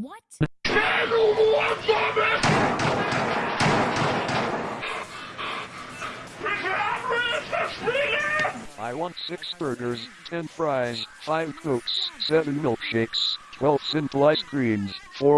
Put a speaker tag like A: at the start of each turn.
A: What?
B: I want six burgers, ten fries, five cokes, seven milkshakes, twelve simple ice creams, four